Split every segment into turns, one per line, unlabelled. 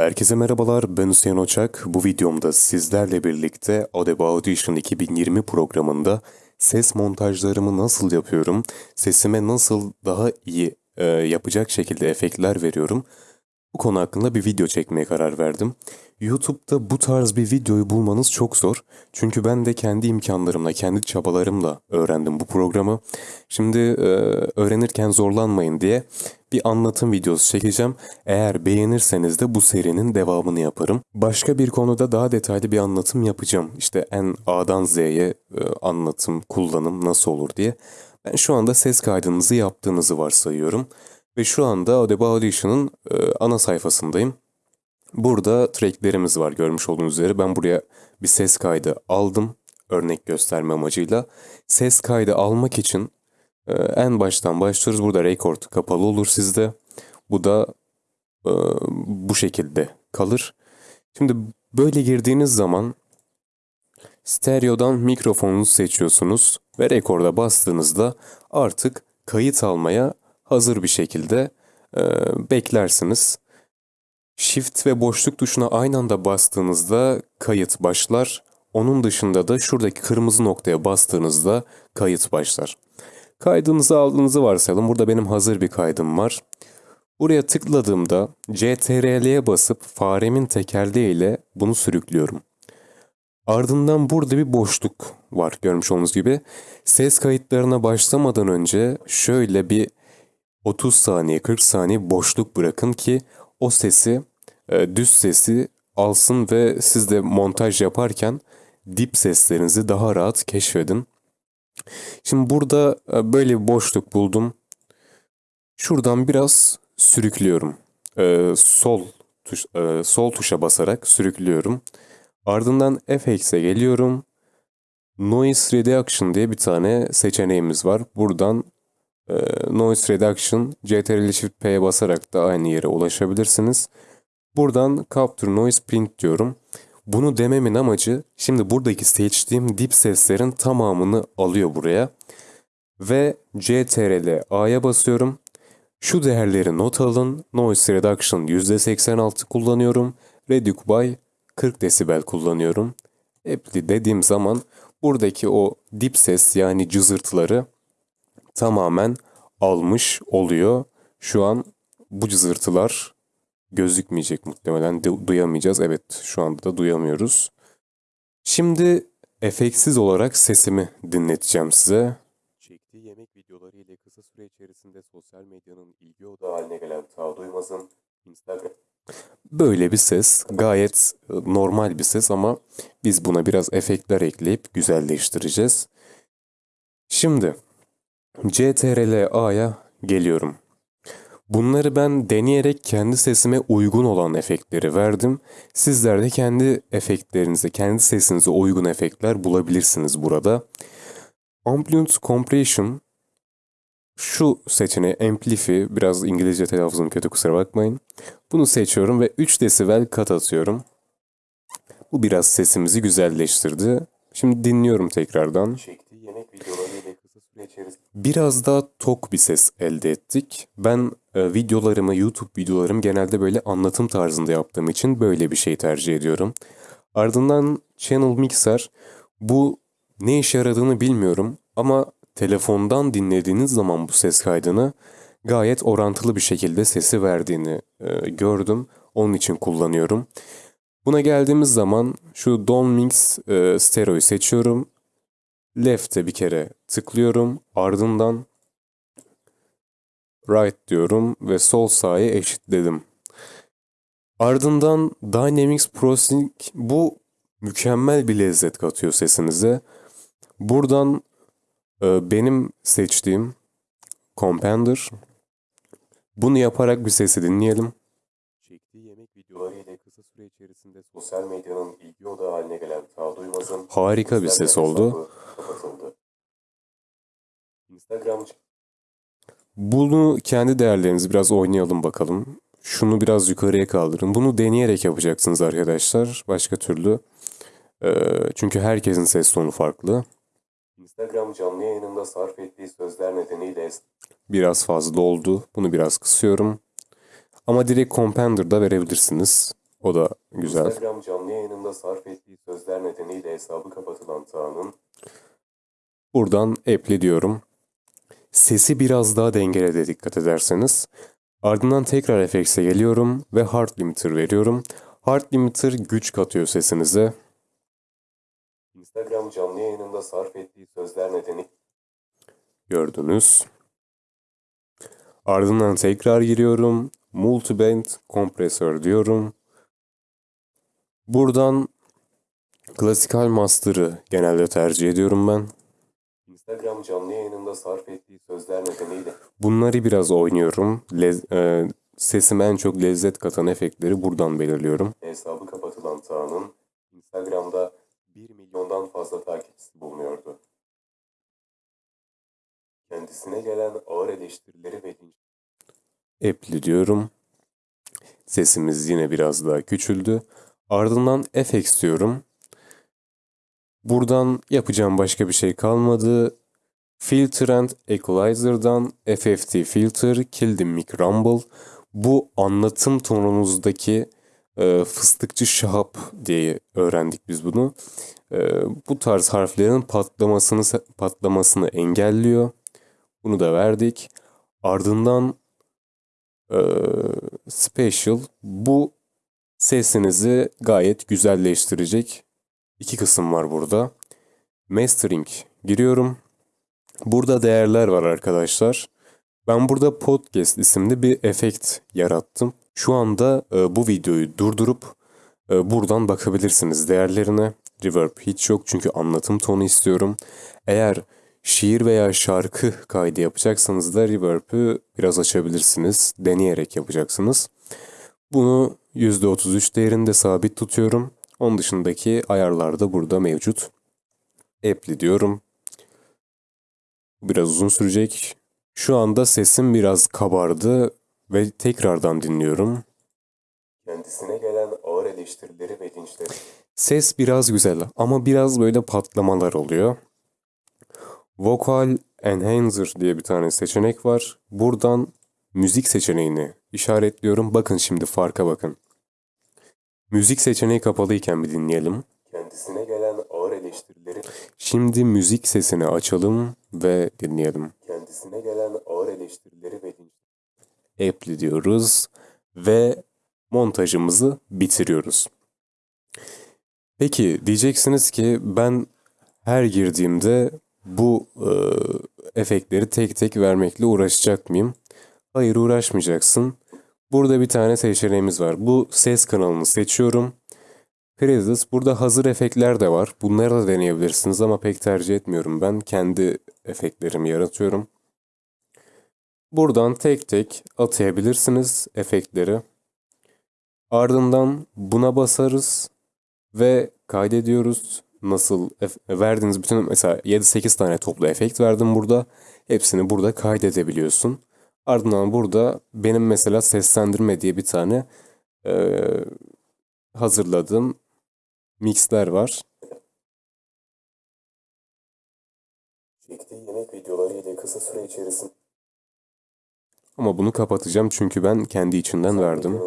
Herkese merhabalar, ben Hüseyin Oçak. Bu videomda sizlerle birlikte Adobe Audition 2020 programında ses montajlarımı nasıl yapıyorum, sesime nasıl daha iyi e, yapacak şekilde efektler veriyorum, bu konu hakkında bir video çekmeye karar verdim. YouTube'da bu tarz bir videoyu bulmanız çok zor. Çünkü ben de kendi imkanlarımla, kendi çabalarımla öğrendim bu programı. Şimdi e, öğrenirken zorlanmayın diye bir anlatım videosu çekeceğim. Eğer beğenirseniz de bu serinin devamını yaparım. Başka bir konuda daha detaylı bir anlatım yapacağım. İşte en A'dan Z'ye e, anlatım, kullanım nasıl olur diye. Ben şu anda ses kaydınızı yaptığınızı varsayıyorum. Ve şu anda Adobe Audition'ın e, ana sayfasındayım. Burada tracklerimiz var görmüş olduğunuz üzere. Ben buraya bir ses kaydı aldım örnek gösterme amacıyla. Ses kaydı almak için e, en baştan başlıyoruz. Burada record kapalı olur sizde. Bu da e, bu şekilde kalır. Şimdi böyle girdiğiniz zaman stereodan mikrofonunuzu seçiyorsunuz ve rekorda bastığınızda artık kayıt almaya hazır bir şekilde e, beklersiniz. Shift ve boşluk tuşuna aynı anda bastığınızda kayıt başlar. Onun dışında da şuradaki kırmızı noktaya bastığınızda kayıt başlar. Kaydınızı aldığınızı varsayalım. Burada benim hazır bir kaydım var. Buraya tıkladığımda CTRL'ye basıp faremin tekerleğiyle bunu sürüklüyorum. Ardından burada bir boşluk var görmüş olduğunuz gibi. Ses kayıtlarına başlamadan önce şöyle bir 30 saniye 40 saniye boşluk bırakın ki o sesi e, düz sesi alsın ve siz de montaj yaparken dip seslerinizi daha rahat keşfedin. Şimdi burada e, böyle bir boşluk buldum. Şuradan biraz sürüklüyorum. E, sol tuş, sol tuşa basarak sürüklüyorum. Ardından FX'e geliyorum. Noise Reduction diye bir tane seçeneğimiz var. Buradan Noise Reduction, CTRL Shift P'ye basarak da aynı yere ulaşabilirsiniz. Buradan Capture Noise Print diyorum. Bunu dememin amacı şimdi buradaki seçtiğim dip seslerin tamamını alıyor buraya. Ve CTRL A'ya basıyorum. Şu değerleri not alın. Noise Reduction %86 kullanıyorum. Reduce by 40 desibel kullanıyorum. Apply dediğim zaman buradaki o dip ses yani cızırtıları tamamen almış oluyor. Şu an bu cızırtılar gözükmeyecek muhtemelen. Du duyamayacağız. Evet şu anda da duyamıyoruz. Şimdi efeksiz olarak sesimi dinleteceğim size. Çektiği yemek videoları ile kısa süre içerisinde sosyal medyanın ilgi odağı haline gelen Ta Duymaz'ın Instagram... Böyle bir ses. Gayet e, normal bir ses ama biz buna biraz efektler ekleyip güzelleştireceğiz. Şimdi CTRL-A'ya geliyorum. Bunları ben deneyerek kendi sesime uygun olan efektleri verdim. Sizler de kendi efektlerinize, kendi sesinize uygun efektler bulabilirsiniz burada. Ambient Compression şu seçeneği Amplify, biraz İngilizce telaffuzum kötü kusura bakmayın. Bunu seçiyorum ve 3 desibel kat atıyorum. Bu biraz sesimizi güzelleştirdi. Şimdi dinliyorum tekrardan. Çektiği yemek içerisinde biraz daha tok bir ses elde ettik. Ben e, videolarımı, YouTube videolarım genelde böyle anlatım tarzında yaptığım için böyle bir şey tercih ediyorum. Ardından Channel Mixer. Bu ne işe yaradığını bilmiyorum ama telefondan dinlediğiniz zaman bu ses kaydını gayet orantılı bir şekilde sesi verdiğini e, gördüm. Onun için kullanıyorum. Buna geldiğimiz zaman şu Don Mix e, Stereo'yu seçiyorum. Left'e bir kere tıklıyorum. Ardından right diyorum ve sol sağa eşitledim. Ardından Dynamics Processing bu mükemmel bir lezzet katıyor sesinize. Buradan e, benim seçtiğim Compender. Bunu yaparak bir sesi dinleyelim. Çektiği yemek videoları ile kısa süre içerisinde sosyal medyanın ilgi odağı haline gelen Ta Duymaz'ın harika bir ses oldu. Bunu kendi değerlerinizi biraz oynayalım bakalım. Şunu biraz yukarıya kaldırın. Bunu deneyerek yapacaksınız arkadaşlar. Başka türlü. Ee, çünkü herkesin ses tonu farklı. Instagram canlı yayınında sarf ettiği sözler nedeniyle biraz fazla oldu. Bunu biraz kısıyorum. Ama direkt Compender'da verebilirsiniz. O da güzel.
Instagram canlı yayınında sarf ettiği sözler nedeniyle hesabı kapatılan Tağ'ın
Buradan apply diyorum. Sesi biraz daha dengelede dikkat ederseniz. Ardından tekrar FX'e geliyorum ve Hard Limiter veriyorum. Hard Limiter güç katıyor sesinize.
Instagram canlı yayınında sarf ettiği sözler nedeni
Gördünüz. Ardından tekrar giriyorum. Multiband kompresör diyorum. Buradan klasikal master'ı genelde tercih ediyorum ben.
Instagram canlı yayınında sarf ettiği sözler nedeniyle
Bunları biraz oynuyorum. Lez- e, sesime en çok lezzet katan efektleri buradan belirliyorum.
hesabı kapatılan Tağ'ın Instagram'da 1 milyondan fazla takipçisi bulunuyordu. Kendisine gelen ağır eleştirileri ve
Apply diyorum. Sesimiz yine biraz daha küçüldü. Ardından FX diyorum. Buradan yapacağım başka bir şey kalmadı. Filter and Equalizer'dan FFT Filter, the Mic Rumble. Bu anlatım tonunuzdaki e, fıstıkçı şahap diye öğrendik biz bunu. E, bu tarz harflerin patlamasını patlamasını engelliyor. Bunu da verdik. Ardından e, Special bu sesinizi gayet güzelleştirecek iki kısım var burada. Mastering giriyorum. Burada değerler var arkadaşlar. Ben burada podcast isimli bir efekt yarattım. Şu anda e, bu videoyu durdurup e, buradan bakabilirsiniz değerlerine. Reverb hiç yok çünkü anlatım tonu istiyorum. Eğer şiir veya şarkı kaydı yapacaksanız da reverb'ü biraz açabilirsiniz. Deneyerek yapacaksınız. Bunu %33 değerinde sabit tutuyorum. Onun dışındaki ayarlar da burada mevcut. Apply diyorum. Biraz uzun sürecek. Şu anda sesim biraz kabardı ve tekrardan dinliyorum.
kendisine gelen ağır eleştirileri ve linçleri
Ses biraz güzel ama biraz böyle patlamalar oluyor. Vocal Enhancer diye bir tane seçenek var. Buradan müzik seçeneğini işaretliyorum. Bakın şimdi farka bakın. Müzik seçeneği kapalıyken bir dinleyelim.
kendisine gelen ağır eleştirileri
Şimdi müzik sesini açalım ve dinleyelim.
kendisine gelen ağır eleştirileri ve
Apply diyoruz ve montajımızı bitiriyoruz. Peki diyeceksiniz ki ben her girdiğimde bu e, efektleri tek tek vermekle uğraşacak mıyım? Hayır uğraşmayacaksın. Burada bir tane seçeneğimiz var. Bu ses kanalını seçiyorum. Presets. Burada hazır efektler de var. Bunları da deneyebilirsiniz ama pek tercih etmiyorum ben. Kendi efektlerimi yaratıyorum. Buradan tek tek atayabilirsiniz efektleri. Ardından buna basarız ve kaydediyoruz. Nasıl verdiğiniz bütün mesela 7-8 tane toplu efekt verdim burada. Hepsini burada kaydedebiliyorsun. Ardından burada benim mesela seslendirme diye bir tane eee, hazırladığım mixler var.
çektiği yemek videoları ile kısa süre içerisinde
Ama bunu kapatacağım çünkü ben kendi içinden verdim.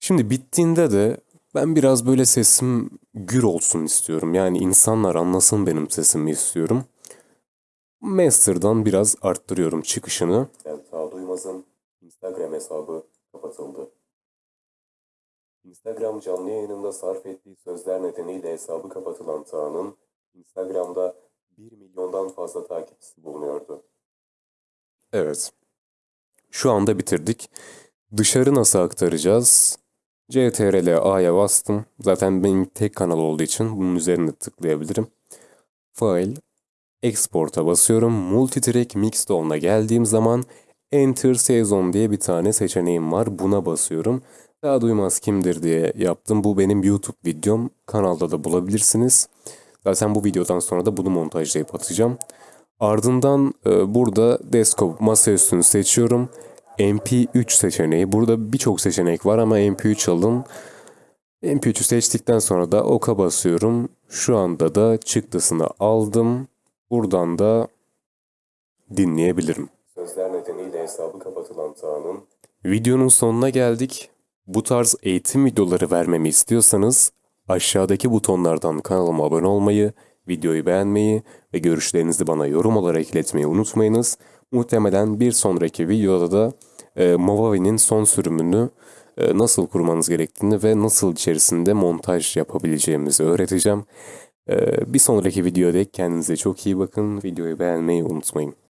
Şimdi bittiğinde de ben biraz böyle sesim gür olsun istiyorum. Yani insanlar anlasın benim sesimi istiyorum. Master'dan biraz arttırıyorum çıkışını.
Tağ Duymaz'ın Instagram hesabı kapatıldı. Instagram canlı yayınında sarf ettiği sözler nedeniyle hesabı kapatılan Tağ'ın Instagram'da 1 milyondan fazla takipçisi bulunuyordu.
Evet. Şu anda bitirdik. Dışarı nasıl aktaracağız? CTRL A'ya bastım. Zaten benim tek kanal olduğu için bunun üzerine tıklayabilirim. File, Export'a basıyorum. Multitrack Mixdown'a geldiğim zaman Enter Season diye bir tane seçeneğim var. Buna basıyorum. Daha duymaz kimdir diye yaptım. Bu benim YouTube videom. Kanalda da bulabilirsiniz. Zaten bu videodan sonra da bunu montajlayıp atacağım. Ardından e, burada desktop masaüstünü seçiyorum. MP3 seçeneği. Burada birçok seçenek var ama MP3 alın. MP3'ü seçtikten sonra da oka basıyorum. Şu anda da çıktısını aldım. Buradan da dinleyebilirim.
Sözler nedeniyle hesabı kapatılan Tağ'ın
Videonun sonuna geldik. Bu tarz eğitim videoları vermemi istiyorsanız aşağıdaki butonlardan kanalıma abone olmayı, videoyu beğenmeyi ve görüşlerinizi bana yorum olarak iletmeyi unutmayınız. Muhtemelen bir sonraki videoda da e, Movavi'nin son sürümünü e, nasıl kurmanız gerektiğini ve nasıl içerisinde montaj yapabileceğimizi öğreteceğim. E, bir sonraki videoda kendinize çok iyi bakın. Videoyu beğenmeyi unutmayın.